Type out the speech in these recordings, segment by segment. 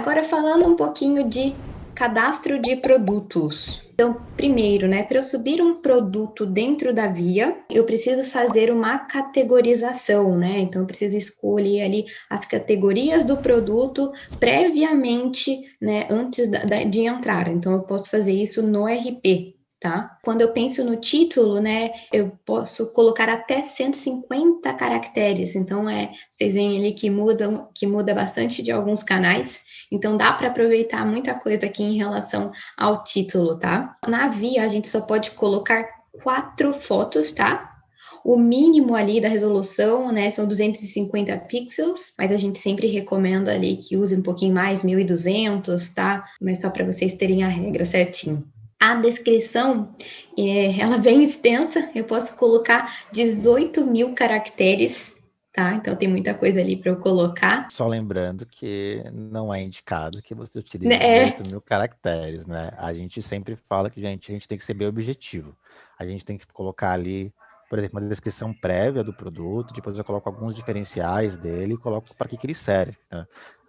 Agora falando um pouquinho de cadastro de produtos. Então, primeiro, né, para eu subir um produto dentro da via, eu preciso fazer uma categorização, né? Então, eu preciso escolher ali as categorias do produto previamente, né, antes da, de entrar. Então, eu posso fazer isso no RP, tá? Quando eu penso no título, né, eu posso colocar até 150 caracteres, então é, vocês veem ali que mudam, que muda bastante de alguns canais, então dá para aproveitar muita coisa aqui em relação ao título, tá? Na via a gente só pode colocar quatro fotos, tá? O mínimo ali da resolução, né, são 250 pixels, mas a gente sempre recomenda ali que use um pouquinho mais, 1200, tá? Mas só para vocês terem a regra certinho. A descrição, é, ela é bem extensa, eu posso colocar 18 mil caracteres, tá? Então tem muita coisa ali para eu colocar. Só lembrando que não é indicado que você utilize é. 18 mil caracteres, né? A gente sempre fala que gente, a gente tem que ser bem objetivo. A gente tem que colocar ali por exemplo, uma descrição prévia do produto, depois eu coloco alguns diferenciais dele e coloco para que, que ele serve. Né?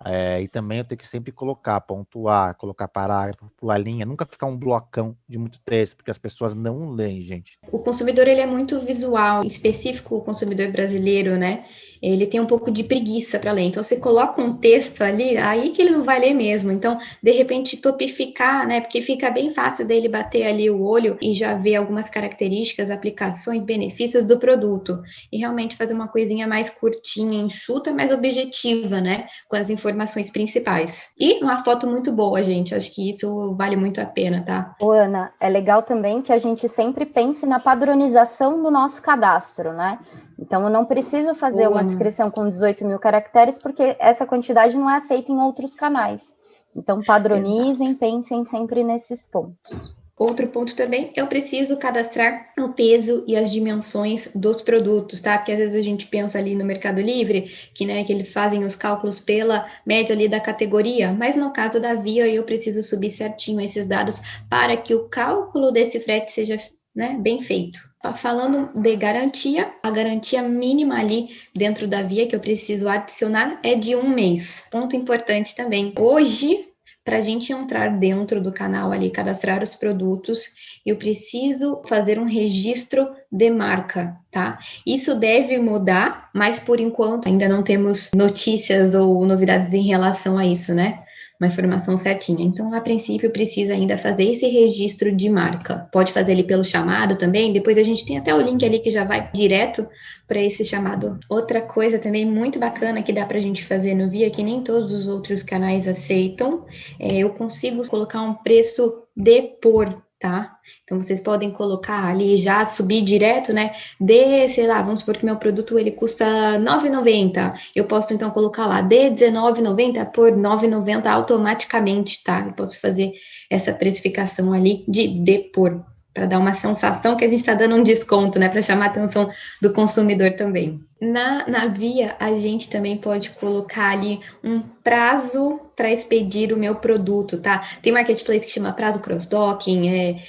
É, e também eu tenho que sempre colocar, pontuar, colocar parágrafo, pular linha, nunca ficar um blocão de muito texto, porque as pessoas não leem, gente. O consumidor ele é muito visual, específico o consumidor brasileiro, né? Ele tem um pouco de preguiça para ler. Então, você coloca um texto ali, aí que ele não vai ler mesmo. Então, de repente, topificar, né? Porque fica bem fácil dele bater ali o olho e já ver algumas características, aplicações, benefícios do produto. E realmente fazer uma coisinha mais curtinha, enxuta, mais objetiva, né? Com as informações informações principais. E uma foto muito boa, gente. Acho que isso vale muito a pena, tá? Ô, Ana, é legal também que a gente sempre pense na padronização do nosso cadastro, né? Então, eu não preciso fazer uma descrição com 18 mil caracteres, porque essa quantidade não é aceita em outros canais. Então, padronizem, Exato. pensem sempre nesses pontos. Outro ponto também, eu preciso cadastrar o peso e as dimensões dos produtos, tá? Porque às vezes a gente pensa ali no Mercado Livre, que, né, que eles fazem os cálculos pela média ali da categoria, mas no caso da Via, eu preciso subir certinho esses dados para que o cálculo desse frete seja né, bem feito. Falando de garantia, a garantia mínima ali dentro da via que eu preciso adicionar é de um mês. Ponto importante também. Hoje, para a gente entrar dentro do canal ali, cadastrar os produtos, eu preciso fazer um registro de marca, tá? Isso deve mudar, mas por enquanto ainda não temos notícias ou novidades em relação a isso, né? Uma informação certinha. Então, a princípio, precisa ainda fazer esse registro de marca. Pode fazer ali pelo chamado também, depois a gente tem até o link ali que já vai direto para esse chamado. Outra coisa também muito bacana que dá para a gente fazer no Via, que nem todos os outros canais aceitam, é eu consigo colocar um preço de por tá? Então, vocês podem colocar ali, já subir direto, né? De, sei lá, vamos supor que meu produto, ele custa R$ 9,90. Eu posso, então, colocar lá, de R$19,90 por R$ 9,90 automaticamente, tá? Eu posso fazer essa precificação ali de de por, para dar uma sensação que a gente está dando um desconto, né? Para chamar a atenção do consumidor também. Na, na via, a gente também pode colocar ali um prazo para expedir o meu produto, tá? Tem marketplace que chama prazo cross-docking, é,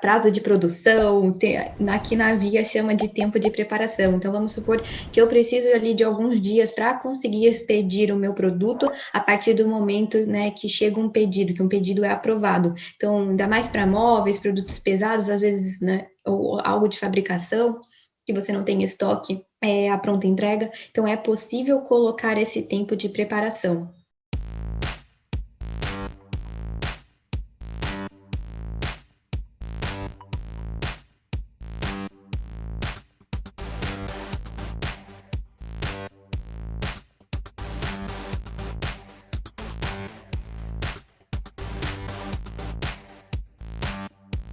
prazo de produção, aqui na via chama de tempo de preparação. Então, vamos supor que eu preciso ali de alguns dias para conseguir expedir o meu produto a partir do momento né, que chega um pedido, que um pedido é aprovado. Então, ainda mais para móveis, produtos pesados, às vezes, né, ou algo de fabricação, que você não tem estoque, é, a pronta entrega, então é possível colocar esse tempo de preparação.